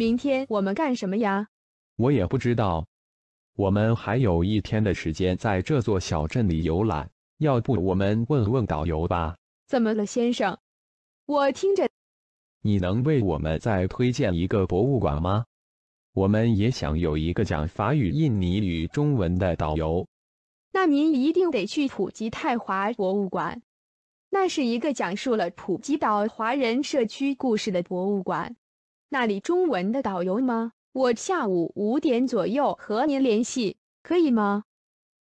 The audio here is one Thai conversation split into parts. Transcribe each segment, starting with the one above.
明天我们干什么呀？我也不知道。我们还有一天的时间在这座小镇里游览，要不我们问问导游吧？怎么了，先生？我听着，你能为我们再推荐一个博物馆吗？我们也想有一个讲法语、印尼语、中文的导游。那您一定得去普吉泰华博物馆，那是一个讲述了普吉岛华人社区故事的博物馆。那里中文的导游吗？我下午五点左右和您联系，可以吗？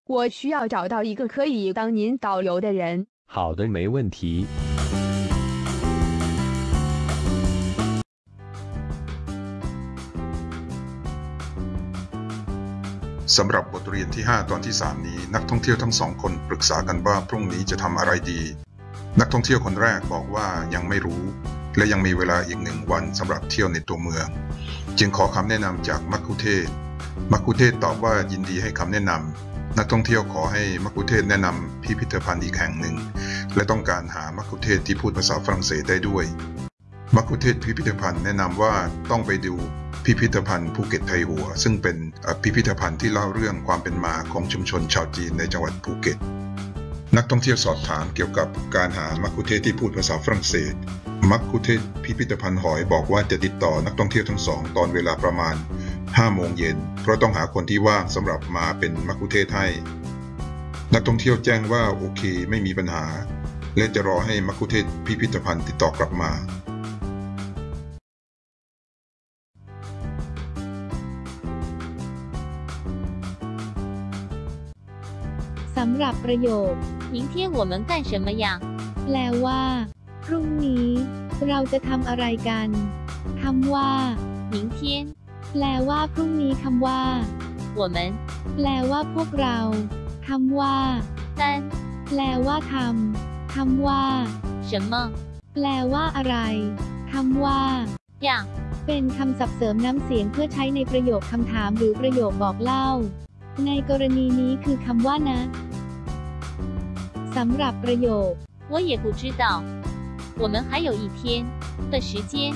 我需要找到一个可以当您导游的人。好的，没问题。สำหรับบทเรียนที่ 5 ตอนที่ 3 นี้ นักท่องเที่ยวทั้งสองคนปรึกษากันว่าพรุ่งนี้จะทำอะไรดี นักท่องเที่ยวคนแรกบอกว่ายังไม่รู้ และยังมีเวลาอีกหนึ่งวันสำหรับเที่ยวในตัวเมือง จึงขอคำแนะนำจากมัคคุเทศก์มัคคุเทศก์ตอบว่ายินดีให้คำแนะนำนักท่องเที่ยวขอให้มัคคุเทศก์แนะนำพิพิธภัณฑ์อีกแห่งหนึ่ง และต้องการหามัคคุเทศก์ที่พูดภาษาฝรั่งเศสได้ด้วยมักคุเทศพิพิธภัณฑ์แนะนำว่าต้องไปดูพิพิธภัณฑ์ภูเก็ตไทยหัว ซึ่งเป็นพิพิธภัณฑ์ที่เล่าเรื่องความเป็นมาของชุมชนชาวจีนในจังหวัดภูเก็ต นักท่องเที่ยวสอบถามเกี่ยวกับการหามักคุเทศที่พูดภาษาฝรั่งเศส มักคุเทศก์พิพิธภัณฑ์หอยบอกว่าจะติดต่อนักท่องเที่ยวทั้งสอง ตอนเวลาประมาณ5โมงเย็น เพราะต้องหาคนที่ว่างสำหรับมาเป็นมักคุเทศก์ให้ นักท่องเที่ยวแจ้งว่าโอเคไม่มีปัญหา และจะรอให้มักคุเทศก์พิพิธภัณฑ์ติดต่อกลับมา สำหรับประโยค 明天我们干什么呀？ แปลว่า พรุ่งนี้ เราจะทำอะไรกันคำว่า 明天 แปลว่าพรุ่งนี้คำว่า 我们 แปลว่าพวกเราคำว่า 干 แปลว่าทำคำว่า 什么 แปลว่าอะไรคำว่า 呀？ เป็นคำศัพท์เสริมน้ำเสียงเพื่อใช้ในประโยคคำถามหรือประโยคบอกเล่า ในกรณีนี้คือคำว่านะสำหรับประโยค 我也不知道。 我们还有一天的时间，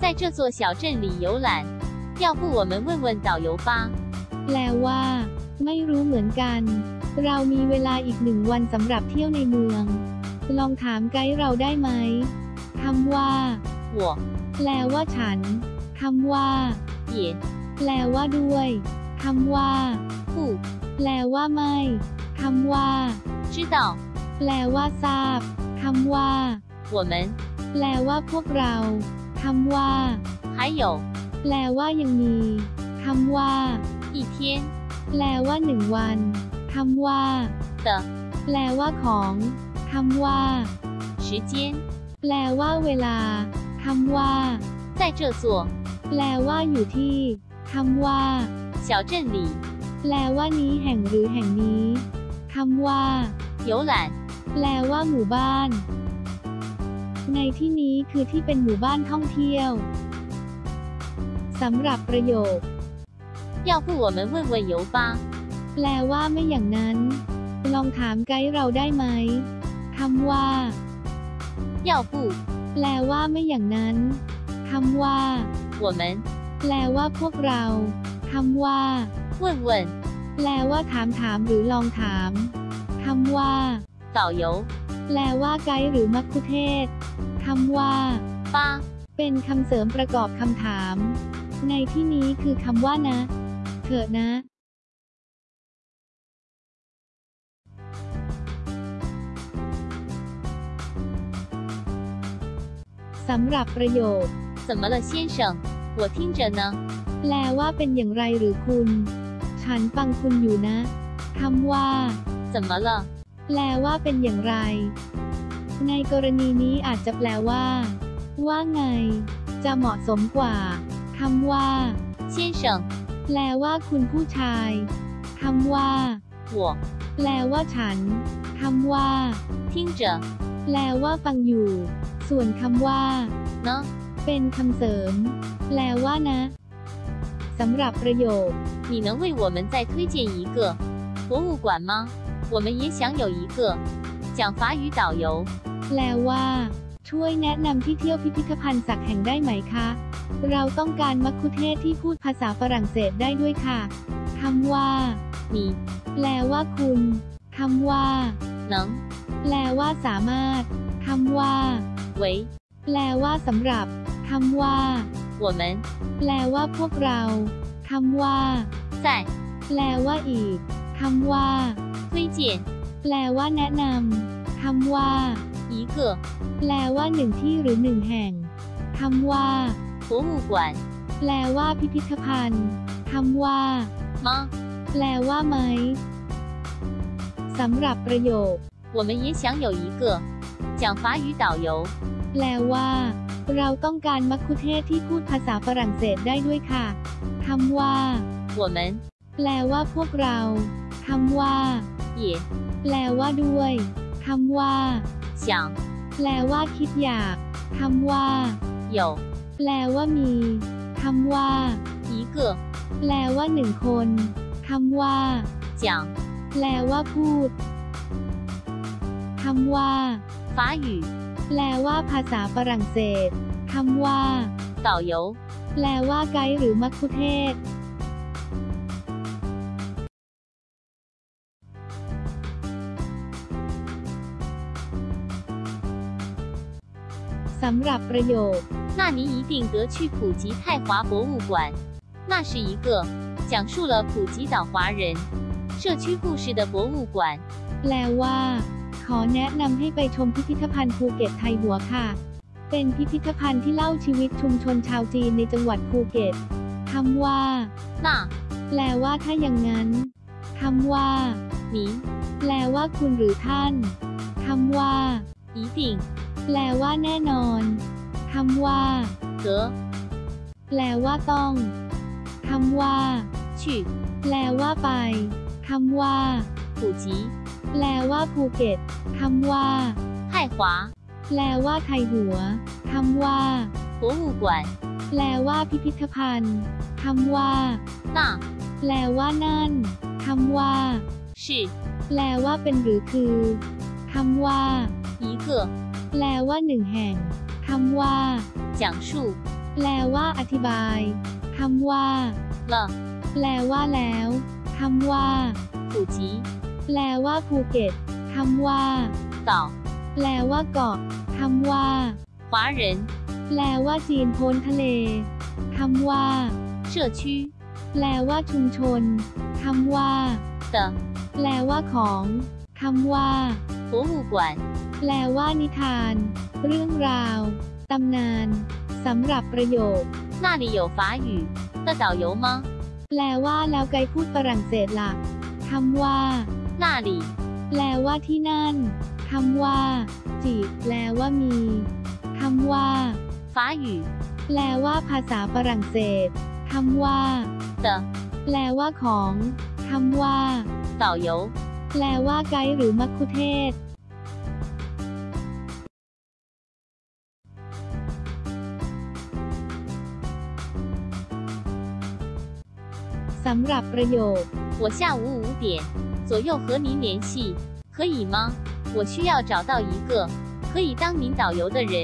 在这座小镇里游览。要不我们问问导游吧？ แปลว่า ไม่รู้เหมือนกัน เรามีเวลาอีกหนึ่งวันสำหรับเที่ยวในเมือง ลองถามไกด์เราได้ไหมคำว่า 我 แปลว่าฉันคำว่า 也 แปลว่าด้วยคำว่า 不 แปลว่าไม่คำว่า 知道。 แปลว่าทราบคำว่า 我们 แปลว่าพวกเราคำว่า 还有 แปลว่ายังมีคำว่า 一天 แปลว่าหนึ่งวันคำว่า 的 แปลว่าของคำว่า 时间， แปลว่าเวลาคำว่า 在这座 แปลว่าอยู่ที่คำว่า 小镇里 แปลว่านี้แห่งหรือแห่งนี้คำว่า 游览。 แปลว่าหมู่บ้าน ในที่นี้คือที่เป็นหมู่บ้านท่องเที่ยวสำหรับประโยค 要不我们问问游吧？ แปลว่าไม่อย่างนั้น ลองถามไกด์เราได้ไหมคำว่า 要不 แปลว่าไม่อย่างนั้นคำว่า 我们 แปลว่าพวกเราคำว่า 问问 แปลว่าถามถามหรือลองถามคำว่า 导游 แปลว่าไกด์หรือมัคคุเทศก์คำว่า 吧？ เป็นคำเสริมประกอบคำถาม ในที่นี้คือคำว่านะ เถอะนะ สำหรับประโยค 怎么了，先生？我听着呢。 แปลว่าเป็นอย่างไรหรือคุณ ฉันฟังคุณอยู่นะคำว่า 怎么了？ แปลว่าเป็นอย่างไร ในกรณีนี้อาจจะแปลว่า ว่าไง จะเหมาะสมกว่าคำว่า 先生， แปลว่าคุณผู้ชายคำว่า 我 แปลว่าฉันคำว่า 听着 แปลว่าฟังอยู่ ส่วนคำว่า 呢。 เป็นคำเสริม แปลว่านะสำหรับประโยค 你能为我们再推荐一个博物馆吗？ 我们也想有一个讲法语导游。 แปลว่า ช่วยแนะนำที่เที่ยวพิพิธภัณฑ์สักแห่งได้ไหมคะ เราต้องการมัคคุเทศก์ที่พูดภาษาฝรั่งเศสได้ด้วยค่ะคำว่า 你 แปลว่าคุณคำว่า 能 แปลว่าสามารถคำว่า 为 แปลว่าสำหรับคำว่า 我们 แปลว่าพวกเราคำว่า 在 แปลว่าอีกคำว่า 推荐 แปลว่าแนะนำคำว่า 一个 แปลว่าหนึ่งที่หรือหนึ่งแห่งคำว่า 博物馆 แปลว่าพิพิธภัณฑ์คำว่า 吗？ แปลว่าไหมสำหรับประโยค 我们也想有一个讲法语导游。 แปลว่า เราต้องการมัคคุเทศก์ที่พูดภาษาฝรั่งเศสได้ด้วยค่ะคำว่า 我们 แปลว่าพวกเรา คำว่า 也 แปลว่าด้วยคำว่า 想 แปลว่าคิดอยากคำว่า 有 แปลว่ามีคำว่า 一个 แปลว่าหนึ่งคนคำว่า 讲 แปลว่าพูดคำว่า 法语 แปลว่าภาษาฝรั่งเศสคำว่า 导游。 แปลว่าไกด์หรือมัคคุเทศ ำหรับประโยค 那你一定得去普吉泰华博物馆。那是一个讲述了普吉岛华人社区故事的博物馆。 แปลว่า ขอแนะนำให้ไปชมพิพิธภัณฑ์ภูเก็ตไทยหัวค่ะ เป็นพิพิธภัณฑ์ที่เล่าชีวิตชุมชนชาวจีนในจังหวัดภูเก็ตคำว่า 那 แปลว่าถ้าอย่างนั้นคำว่า 您 แปลว่าคุณหรือท่านคำว่า 一定 แปลว่าแน่นอนคำว่า 得 แปลว่าต้องคำว่า 去 แปลว่าไปคำว่า 普吉 แปลว่าภูเก็ตคำว่า 泰华 แปลว่าไทยหัวคำว่า 博物馆。 แปลว่าพิพิธภัณฑ์คำว่า 那 แปลว่านั่นคำว่า 是 แปลว่าเป็นหรือคือคำว่า 一个 แปลว่าหนึ่งแห่งคำว่า 讲述 แปลว่าอธิบายคำว่า 了 แปลว่าแล้วคำว่า 普吉 แปลว่าภูเก็ตคำว่า 岛 แปลว่าเกาะคำว่า 华人 แปลว่าจีนพ้นทะเลคำว่า 社区 แปลว่าชุมชนคำว่า 的 แปลว่าของคำว่า 博物馆。 แปลว่านิทาน เรื่องราว ตำนานสำหรับประโยค 那里有法语的导游吗？ แปลว่าแล้วไกด์พูดฝรั่งเศสล่ะคำว่า 那里 แปลว่าที่นั่นคำว่า จีบแปลว่ามีคำว่า 法语 แปลว่าภาษาฝรั่งเศสคำว่า 的 แปลว่าของคำว่า 导游。 แปลว่าไกด์หรือมัคคุเทศก์สำหรับประโยค 我下午五点左右和您联系，可以吗？我需要找到一个可以当您导游的人。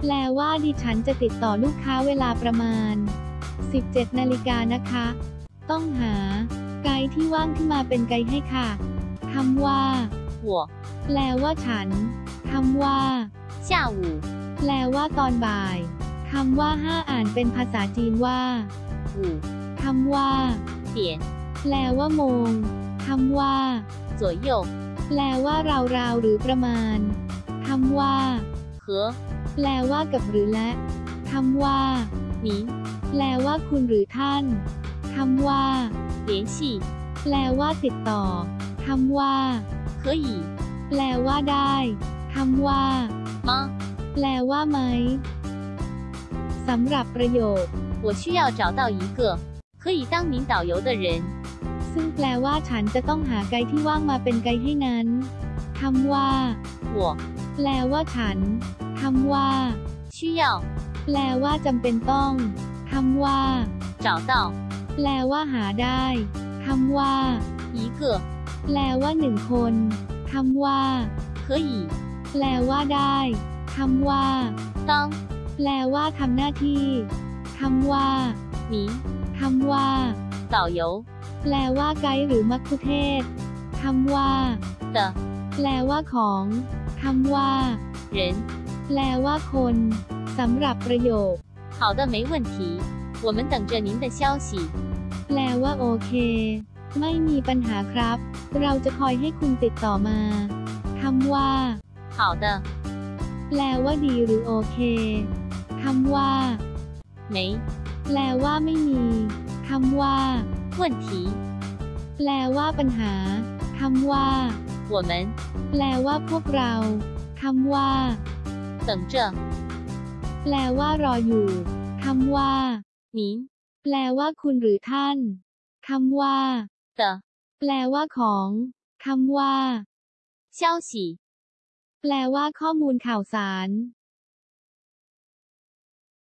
แปลว่าดิฉันจะติดต่อลูกค้าเวลาประมาณ 17 นาฬิกานะคะ ต้องหา ไกด์ที่ว่างขึ้นมาเป็นไกด์ให้ค่ะ คำว่า 我 แปลว่าฉันคำว่า 下午 แปลว่าตอนบ่ายคำว่าห้าอ่านเป็นภาษาจีนว่า 五 คำว่า 点 แปลว่าโมงคำว่า 左右 แปลว่าราวๆหรือประมาณคำว่า 和 แปลว่ากับหรือและคำว่า 您 แปลว่าคุณหรือท่านคำว่า 联系 แปลว่าติดต่อ คำว่า 可以 แปลว่าได้คำว่า 吗？ แปลว่าไหมสำหรับประโยค 我需要找到一个可以当您导游的人。 ซึ่งแปลว่าฉันจะต้องหาไกด์ที่ว่างมาเป็นไกด์ให้นั้นคำว่า 我 แปลว่าฉันคำว่า 需要 แปลว่าจำเป็นต้องคำว่า 找到 แปลว่าหาได้คำว่า 一个 แปลว่าหนึ่งคนคำว่า 可以 แปลว่าได้คำว่า 当 แปลว่าทำหน้าที่ค คำว่า 您 คำว่า 导游 แปลว่าไกด์หรือมัคคุเทศก์คำว่า 的 แปลว่าของคำว่า 人 แปลว่าคนสำหรับประโยค 好的没问题我们等着您的消息 แปลว่าโอเค ไม่มีปัญหาครับ เราจะคอยให้คุณติดต่อมาคำว่า 好的 แปลว่าดีหรือโอเคคำว่า 没 แปลว่าไม่มีคำว่า 问题 แปลว่าปัญหาคำว่า 我们 แปลว่าพวกเราคำว่า 等着 แปลว่ารออยู่คำว่า 您 แปลว่าคุณหรือท่านคำว่า 的 แปลว่าของคำว่า 消息 แปลว่าข้อมูลข่าวสาร